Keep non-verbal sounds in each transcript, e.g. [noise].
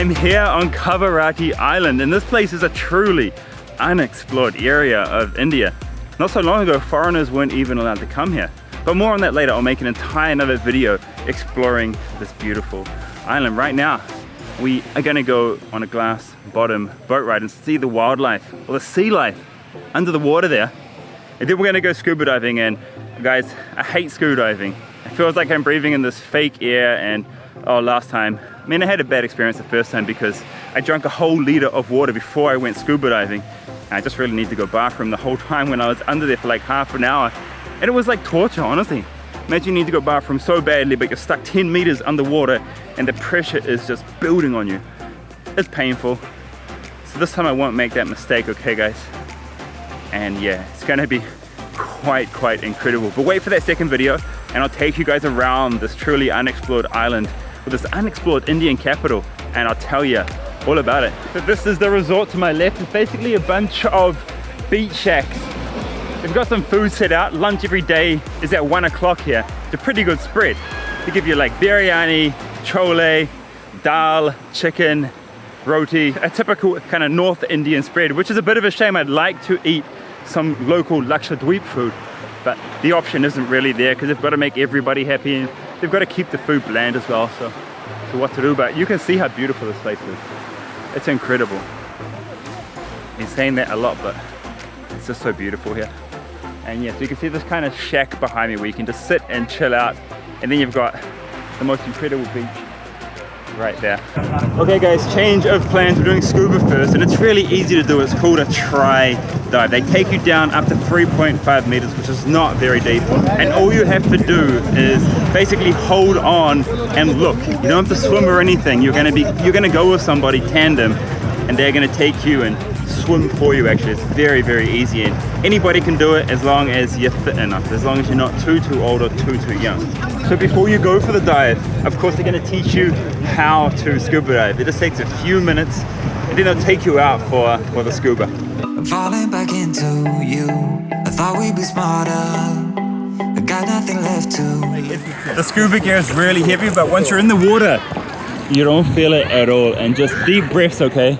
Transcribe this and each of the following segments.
I'm here on Kavaratti Island and this place is a truly unexplored area of India. Not so long ago, foreigners weren't even allowed to come here. But more on that later, I'll make an entire another video exploring this beautiful island. Right now, we are gonna go on a glass bottom boat ride and see the wildlife, or the sea life, under the water there. And then we're gonna go scuba diving and guys, I hate scuba diving. It feels like I'm breathing in this fake air and oh, last time, I mean, I had a bad experience the first time because I drank a whole liter of water before I went scuba diving. And I just really need to go bathroom the whole [laughs] time when I was under there for like half an hour. And it was like torture, honestly. Imagine you need to go bathroom so badly, but you're stuck 10 meters underwater and the pressure is just building on you. It's painful. So this time I won't make that mistake, okay guys? And yeah, it's gonna be quite, quite incredible. But wait for that second video and I'll take you guys around this truly unexplored island with this unexplored Indian capital and I'll tell you all about it. So this is the resort to my left. It's basically a bunch of beach shacks They've got some food set out. Lunch every day is at one o'clock here. It's a pretty good spread. They give you like biryani, chole, dal, chicken, roti, a typical kind of North Indian spread, which is a bit of a shame. I'd like to eat some local Lakshadweep food, but the option isn't really there because they've got to make everybody happy and they've got to keep the food bland as well. So, so what to do, but you can see how beautiful this place is. It's incredible. Been saying that a lot, but it's just so beautiful here. And yes, you can see this kind of shack behind me where you can just sit and chill out. And then you've got the most incredible beach right there. Okay guys, change of plans. We're doing scuba first and it's really easy to do. It's called a try dive. They take you down up to 3.5 meters, which is not very deep. And all you have to do is basically hold on and look. You don't have to swim or anything. You're gonna be you're gonna go with somebody tandem and they're gonna take you and swim for you actually. It's very, very easy and anybody can do it as long as you're fit enough, as long as you're not too, too old or too, too young. So before you go for the dive, of course they're gonna teach you how to scuba dive. It just takes a few minutes and then they'll take you out for, for the scuba. I'm falling back into you. I thought we'd be smarter. I got nothing left to. The scuba gear is really heavy, but once you're in the water, you don't feel it at all. And just deep breaths, okay?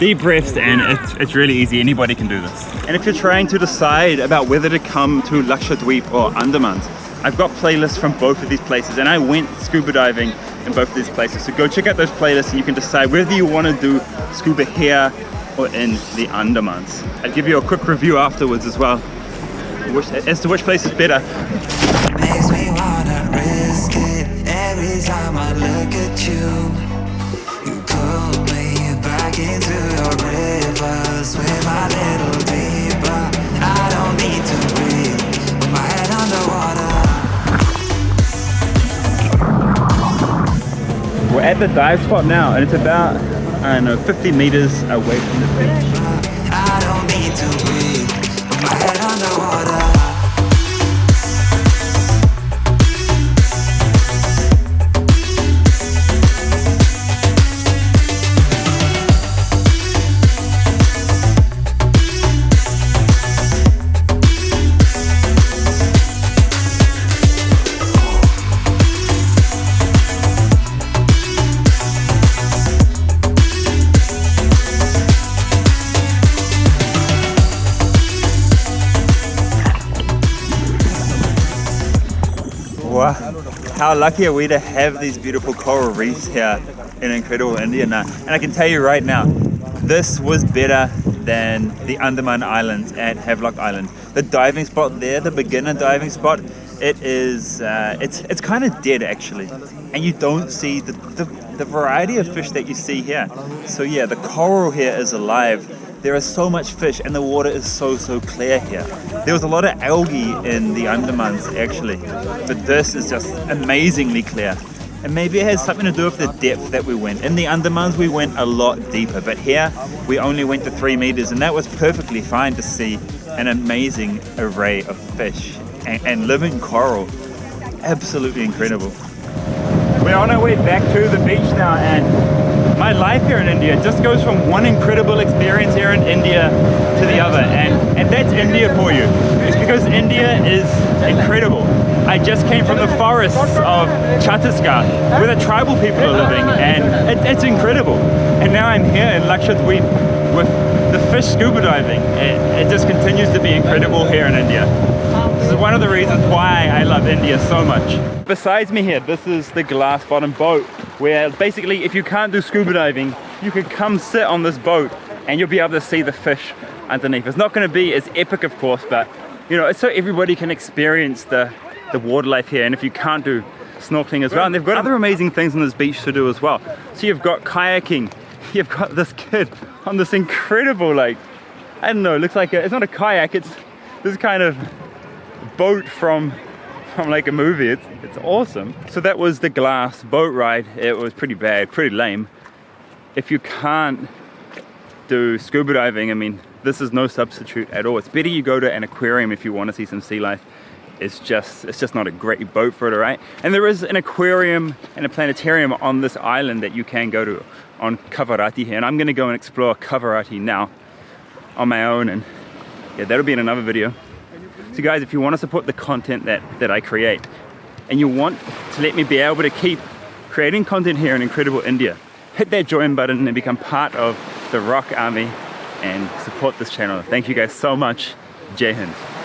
Deep breaths and it's, it's really easy. Anybody can do this. And if you're trying to decide about whether to come to Lakshadweep or Andamans I've got playlists from both of these places and I went scuba diving in both of these places. So go check out those playlists and you can decide whether you want to do scuba here or in the Andamans I'll give you a quick review afterwards as well as to which place is better. Every time I look at you We're at the dive spot now and it's about, I don't know, 50 meters away from the beach how lucky are we to have these beautiful coral reefs here in incredible India now. And I can tell you right now, this was better than the Andaman Islands at Havelock Island. The diving spot there, the beginner diving spot, it is, uh, it's, it's kind of dead actually. And you don't see the, the, the variety of fish that you see here. So yeah, the coral here is alive there is so much fish and the water is so, so clear here. There was a lot of algae in the Andamans actually, but this is just amazingly clear. And maybe it has something to do with the depth that we went. In the Andamans we went a lot deeper, but here we only went to three meters and that was perfectly fine to see an amazing array of fish and, and living coral. Absolutely incredible. We're on our way back to the beach now and my life here in India just goes from one incredible experience here in India to the other. And, and that's India for you. It's because India is incredible. I just came from the forests of Chhattisgarh, where the tribal people are living, and it, it's incredible. And now I'm here in Lakshadweep with the fish scuba diving. It, it just continues to be incredible here in India. This is one of the reasons why I love India so much. Besides me here, this is the glass bottom boat, where basically if you can't do scuba diving, you can come sit on this boat and you'll be able to see the fish underneath. It's not going to be as epic, of course, but you know, it's so everybody can experience the, the water life here. And if you can't do snorkeling as well, and they've got other amazing things on this beach to do as well. So you've got kayaking, [laughs] you've got this kid on this incredible, like, I don't know, looks like a, it's not a kayak, it's this kind of boat from from like a movie. It's, it's awesome. So that was the glass boat ride. It was pretty bad, pretty lame. If you can't do scuba diving, I mean, this is no substitute at all. It's better you go to an aquarium if you want to see some sea life. It's just, it's just not a great boat for it, right? And there is an aquarium and a planetarium on this island that you can go to on Kavaratti here. And I'm gonna go and explore Kavaratti now on my own. And yeah, that'll be in another video. Guys, if you want to support the content that, that I create, and you want to let me be able to keep creating content here in incredible India, hit that join button and become part of the Rock Army and support this channel. Thank you guys so much. Jai Hind.